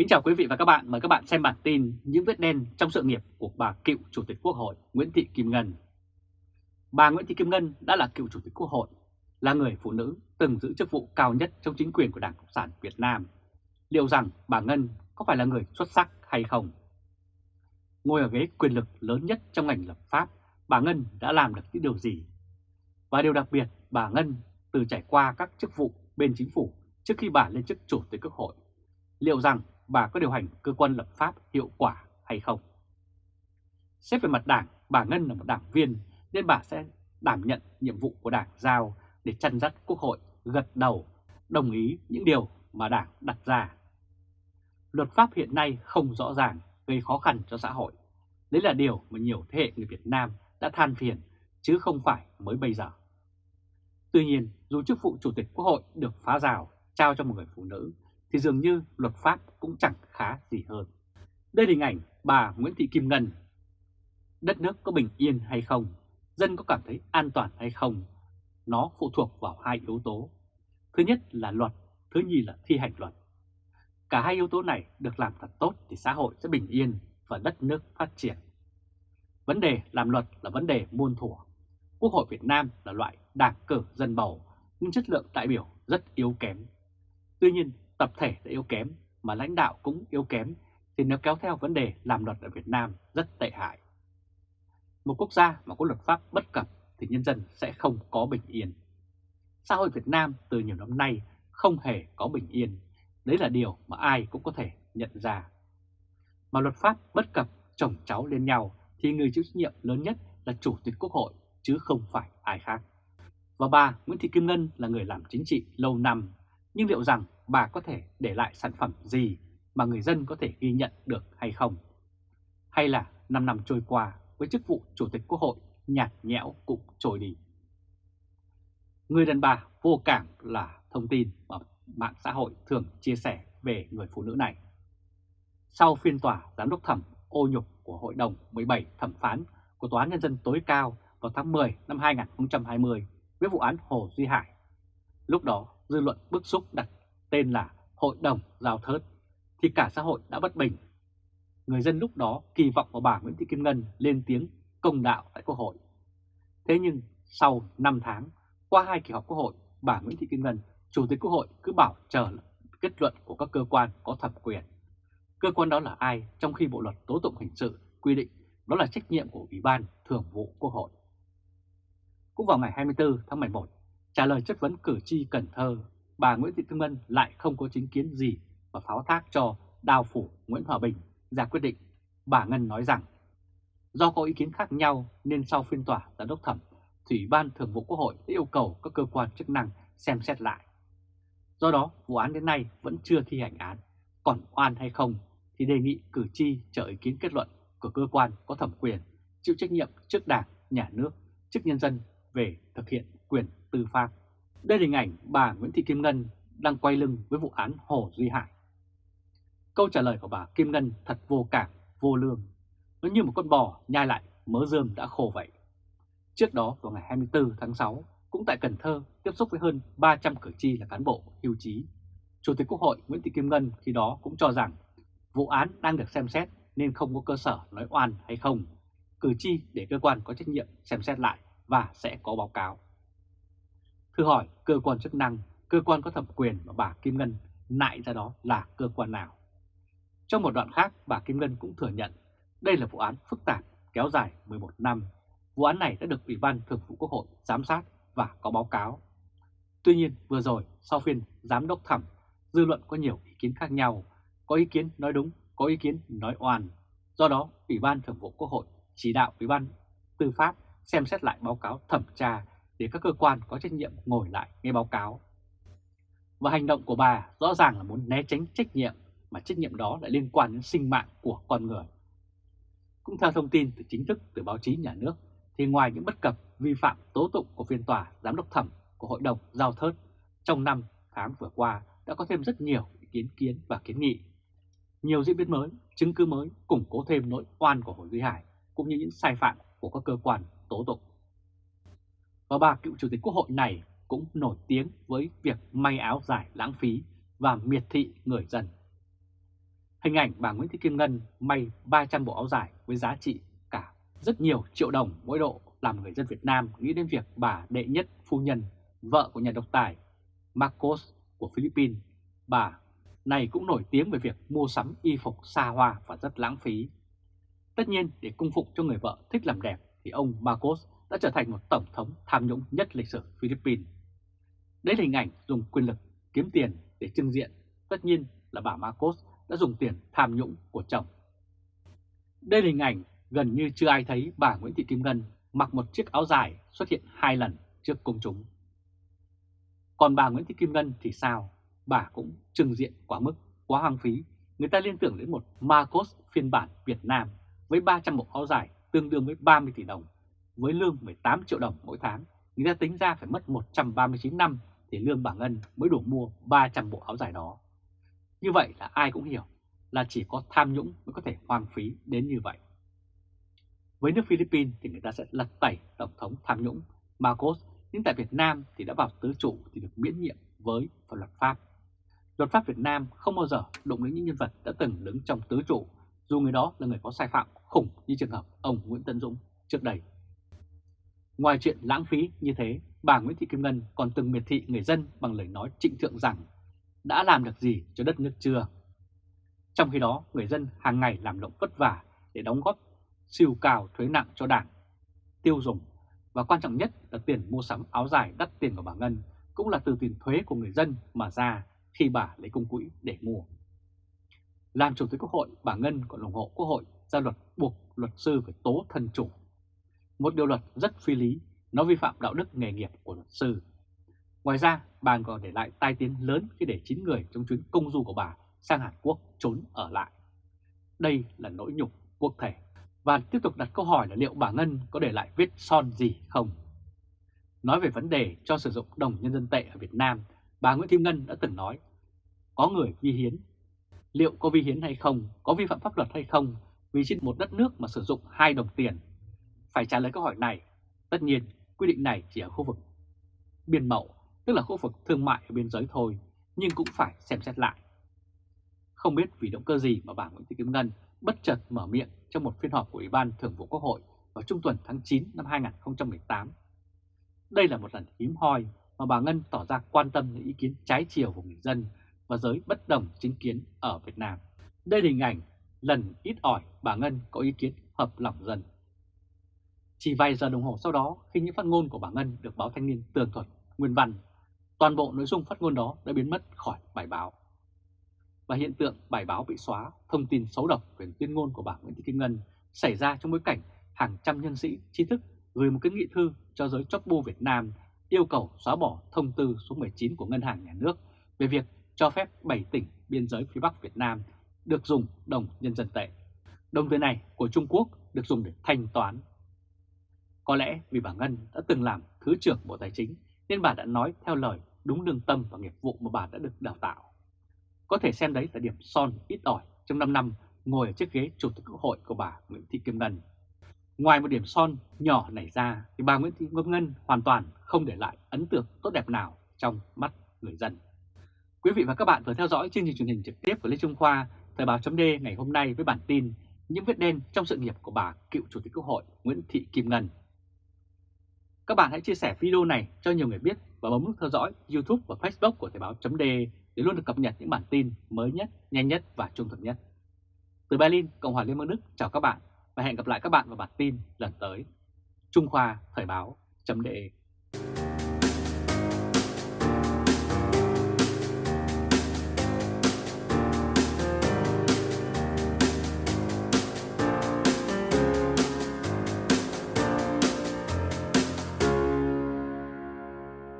Kính chào quý vị và các bạn, mời các bạn xem bản tin những vết đen trong sự nghiệp của bà cựu Chủ tịch Quốc hội Nguyễn Thị Kim Ngân. Bà Nguyễn Thị Kim Ngân đã là cựu Chủ tịch Quốc hội, là người phụ nữ từng giữ chức vụ cao nhất trong chính quyền của Đảng Cộng sản Việt Nam. Liệu rằng bà Ngân có phải là người xuất sắc hay không? Ngồi ở ghế quyền lực lớn nhất trong ngành lập pháp, bà Ngân đã làm được những điều gì? Và điều đặc biệt, bà Ngân từ trải qua các chức vụ bên chính phủ trước khi bà lên chức Chủ tịch Quốc hội. Liệu rằng bà có điều hành cơ quan lập pháp hiệu quả hay không? Xét về mặt đảng, bà Ngân là một đảng viên nên bà sẽ đảm nhận nhiệm vụ của đảng giao để chăn dắt Quốc hội gật đầu đồng ý những điều mà đảng đặt ra. Luật pháp hiện nay không rõ ràng gây khó khăn cho xã hội. Đấy là điều mà nhiều thế hệ người Việt Nam đã than phiền chứ không phải mới bây giờ. Tuy nhiên, dù chức vụ Chủ tịch Quốc hội được phá rào trao cho một người phụ nữ thì dường như luật pháp cũng chẳng khá gì hơn. Đây là hình ảnh bà Nguyễn Thị Kim Ngân. Đất nước có bình yên hay không? Dân có cảm thấy an toàn hay không? Nó phụ thuộc vào hai yếu tố. Thứ nhất là luật, thứ nhì là thi hành luật. Cả hai yếu tố này được làm thật tốt thì xã hội sẽ bình yên và đất nước phát triển. Vấn đề làm luật là vấn đề muôn thuở. Quốc hội Việt Nam là loại đảng cử dân bầu, nhưng chất lượng đại biểu rất yếu kém. Tuy nhiên, tập thể đã yếu kém mà lãnh đạo cũng yếu kém thì nếu kéo theo vấn đề làm luật ở Việt Nam rất tệ hại. Một quốc gia mà có luật pháp bất cập thì nhân dân sẽ không có bình yên. Xã hội Việt Nam từ nhiều năm nay không hề có bình yên. Đấy là điều mà ai cũng có thể nhận ra. Mà luật pháp bất cập chồng cháu lên nhau thì người chịu trách nhiệm lớn nhất là Chủ tịch Quốc hội chứ không phải ai khác. Và bà Nguyễn Thị Kim Ngân là người làm chính trị lâu năm, nhưng liệu rằng bà có thể để lại sản phẩm gì mà người dân có thể ghi nhận được hay không? Hay là 5 năm trôi qua với chức vụ Chủ tịch Quốc hội nhạt nhẽo cũng trôi đi? Người đàn bà vô cảm là thông tin mà mạng xã hội thường chia sẻ về người phụ nữ này. Sau phiên tòa giám đốc thẩm ô nhục của Hội đồng 17 thẩm phán của Tòa án Nhân dân tối cao vào tháng 10 năm 2020 với vụ án Hồ Duy Hải. Lúc đó, dư luận bức xúc đặt tên là Hội đồng Giao Thớt, thì cả xã hội đã bất bình. Người dân lúc đó kỳ vọng vào bà Nguyễn Thị Kim Ngân lên tiếng công đạo tại Quốc hội. Thế nhưng sau 5 tháng, qua hai kỳ họp Quốc hội, bà Nguyễn Thị Kim Ngân, Chủ tịch Quốc hội cứ bảo chờ kết luận của các cơ quan có thẩm quyền. Cơ quan đó là ai trong khi Bộ Luật Tố Tụng Hình sự quy định đó là trách nhiệm của Ủy ban Thường vụ Quốc hội. Cũng vào ngày 24 tháng 11, trả lời chất vấn cử tri Cần Thơ, bà Nguyễn Thị Kim Ngân lại không có chính kiến gì và pháo thác cho đào phủ Nguyễn Hòa Bình ra quyết định. Bà Ngân nói rằng, do có ý kiến khác nhau nên sau phiên tòa giám đốc thẩm, Thủy ban Thường vụ Quốc hội đã yêu cầu các cơ quan chức năng xem xét lại. Do đó, vụ án đến nay vẫn chưa thi hành án, còn oan hay không thì đề nghị cử tri chờ ý kiến kết luận của cơ quan có thẩm quyền chịu trách nhiệm trước Đảng, Nhà nước, trước nhân dân về thực hiện quyền tư pháp. Đây là hình ảnh bà Nguyễn Thị Kim Ngân đang quay lưng với vụ án Hồ Duy Hải. Câu trả lời của bà Kim Ngân thật vô cảm, vô lương. Nó như một con bò nhai lại mớ rơm đã khô vậy. Trước đó vào ngày 24 tháng 6, cũng tại Cần Thơ tiếp xúc với hơn 300 cử tri là cán bộ hưu trí. Chủ tịch Quốc hội Nguyễn Thị Kim Ngân khi đó cũng cho rằng vụ án đang được xem xét nên không có cơ sở nói oan hay không. Cử tri để cơ quan có trách nhiệm xem xét lại và sẽ có báo cáo. Thử hỏi cơ quan chức năng, cơ quan có thẩm quyền mà bà Kim Ngân nại ra đó là cơ quan nào? Trong một đoạn khác, bà Kim Ngân cũng thừa nhận đây là vụ án phức tạp kéo dài 11 năm. Vụ án này đã được Ủy ban Thường vụ Quốc hội giám sát và có báo cáo. Tuy nhiên vừa rồi sau phiên giám đốc thẩm, dư luận có nhiều ý kiến khác nhau, có ý kiến nói đúng, có ý kiến nói oan. Do đó, Ủy ban Thường vụ Quốc hội chỉ đạo Ủy ban Tư pháp xem xét lại báo cáo thẩm tra để các cơ quan có trách nhiệm ngồi lại nghe báo cáo. Và hành động của bà rõ ràng là muốn né tránh trách nhiệm mà trách nhiệm đó lại liên quan đến sinh mạng của con người. Cũng theo thông tin từ chính thức từ báo chí nhà nước thì ngoài những bất cập vi phạm tố tụng của phiên tòa giám đốc thẩm của Hội đồng Giao Thớt trong năm tháng vừa qua đã có thêm rất nhiều ý kiến kiến và kiến nghị. Nhiều diễn biến mới, chứng cứ mới củng cố thêm nỗi oan của Hồ Duy Hải cũng như những sai phạm của các cơ quan tố tụng. Và bà cựu chủ tịch quốc hội này cũng nổi tiếng với việc may áo dài lãng phí và miệt thị người dân. Hình ảnh bà Nguyễn Thị Kim Ngân may 300 bộ áo dài với giá trị cả rất nhiều triệu đồng mỗi độ làm người dân Việt Nam nghĩ đến việc bà đệ nhất phu nhân, vợ của nhà độc tài Marcos của Philippines. Bà này cũng nổi tiếng về việc mua sắm y phục xa hoa và rất lãng phí. Tất nhiên để cung phục cho người vợ thích làm đẹp thì ông Marcos đã trở thành một tổng thống tham nhũng nhất lịch sử Philippines. Đấy là hình ảnh dùng quyền lực kiếm tiền để trưng diện. Tất nhiên là bà Marcos đã dùng tiền tham nhũng của chồng. Đây là hình ảnh gần như chưa ai thấy bà Nguyễn Thị Kim Ngân mặc một chiếc áo dài xuất hiện hai lần trước công chúng. Còn bà Nguyễn Thị Kim Ngân thì sao? Bà cũng trưng diện quá mức, quá hoang phí. Người ta liên tưởng đến một Marcos phiên bản Việt Nam với 300 bộ áo dài tương đương với 30 tỷ đồng, với lương 18 triệu đồng mỗi tháng. Người ta tính ra phải mất 139 năm thì lương bà Ngân mới đủ mua 300 bộ áo dài đó. Như vậy là ai cũng hiểu là chỉ có tham nhũng mới có thể hoang phí đến như vậy. Với nước Philippines thì người ta sẽ lật tẩy Tổng thống tham nhũng Marcos, nhưng tại Việt Nam thì đã vào tứ trụ thì được miễn nhiệm với và luật Pháp. Luật pháp Việt Nam không bao giờ đụng đến những nhân vật đã từng đứng trong tứ trụ, dù người đó là người có sai phạm khủng như trường hợp ông Nguyễn Tân Dũng trước đây. Ngoài chuyện lãng phí như thế, bà Nguyễn Thị Kim Ngân còn từng miệt thị người dân bằng lời nói trịnh thượng rằng đã làm được gì cho đất nước chưa. Trong khi đó, người dân hàng ngày làm động vất vả để đóng góp siêu cao thuế nặng cho đảng, tiêu dùng và quan trọng nhất là tiền mua sắm áo dài đắt tiền của bà Ngân cũng là từ tiền thuế của người dân mà ra khi bà lấy công quỹ để mua. Làm chủ tịch quốc hội, bà Ngân còn ủng hộ quốc hội ra luật buộc luật sư phải tố thân chủ. Một điều luật rất phi lý, nó vi phạm đạo đức nghề nghiệp của luật sư. Ngoài ra, bà còn để lại tai tiếng lớn khi để 9 người trong chuyến công du của bà sang Hàn Quốc trốn ở lại. Đây là nỗi nhục quốc thể và tiếp tục đặt câu hỏi là liệu bà Ngân có để lại vết son gì không? Nói về vấn đề cho sử dụng đồng nhân dân tệ ở Việt Nam, bà Nguyễn Thị Ngân đã từng nói có người vi hiến. Liệu có vi hiến hay không, có vi phạm pháp luật hay không vì trên một đất nước mà sử dụng hai đồng tiền? Phải trả lời câu hỏi này, tất nhiên quy định này chỉ ở khu vực biên mậu, tức là khu vực thương mại ở biên giới thôi, nhưng cũng phải xem xét lại. Không biết vì động cơ gì mà bà Nguyễn Thị Kim Ngân bất chợt mở miệng trong một phiên họp của Ủy ban Thường vụ Quốc hội vào trung tuần tháng 9 năm 2018. Đây là một lần hiếm hoi mà bà Ngân tỏ ra quan tâm đến ý kiến trái chiều của người dân và giới bất đồng chính kiến ở Việt Nam. Đây là hình ảnh lần ít ỏi bà Ngân có ý kiến hợp lòng dân. Chỉ vài giờ đồng hồ sau đó, khi những phát ngôn của bà Ngân được báo Thanh niên tường thuật nguyên văn, toàn bộ nội dung phát ngôn đó đã biến mất khỏi bài báo và hiện tượng bài báo bị xóa, thông tin xấu độc về tuyên ngôn của bà Nguyễn Thị Kim Ngân xảy ra trong bối cảnh hàng trăm nhân sĩ trí thức gửi một cái nghị thư cho giới chóc bu Việt Nam yêu cầu xóa bỏ thông tư số 19 của Ngân hàng Nhà nước về việc cho phép 7 tỉnh biên giới phía Bắc Việt Nam được dùng đồng nhân dân tệ. Đồng tiền này của Trung Quốc được dùng để thanh toán. Có lẽ vì bà Ngân đã từng làm Thứ trưởng Bộ Tài chính nên bà đã nói theo lời đúng lương tâm và nghiệp vụ mà bà đã được đào tạo. Có thể xem đấy là điểm son ít ỏi trong 5 năm ngồi ở chiếc ghế Chủ tịch Quốc hội của bà Nguyễn Thị Kim Ngân. Ngoài một điểm son nhỏ nảy ra thì bà Nguyễn Thị Kim Ngân hoàn toàn không để lại ấn tượng tốt đẹp nào trong mắt người dân. Quý vị và các bạn vừa theo dõi chương trình truyền hình trực tiếp của Lê Trung Khoa, Thời báo chấm ngày hôm nay với bản tin những vết đen trong sự nghiệp của bà cựu Chủ tịch Quốc hội Nguyễn Thị Kim Ngân. Các bạn hãy chia sẻ video này cho nhiều người biết và bấm nút theo dõi YouTube và Facebook của Thời Báo .de để luôn được cập nhật những bản tin mới nhất, nhanh nhất và trung thực nhất. Từ Berlin, Cộng hòa Liên bang Đức chào các bạn và hẹn gặp lại các bạn vào bản tin lần tới. Trung Khoa Thời Báo .de.